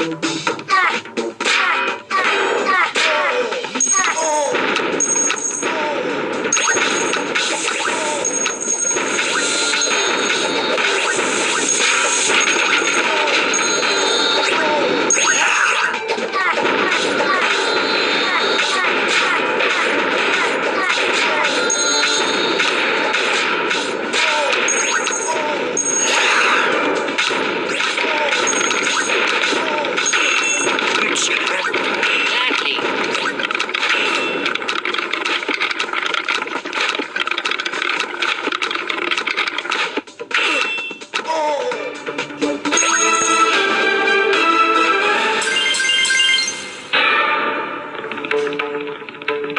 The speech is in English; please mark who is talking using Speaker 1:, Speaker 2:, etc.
Speaker 1: It's. you.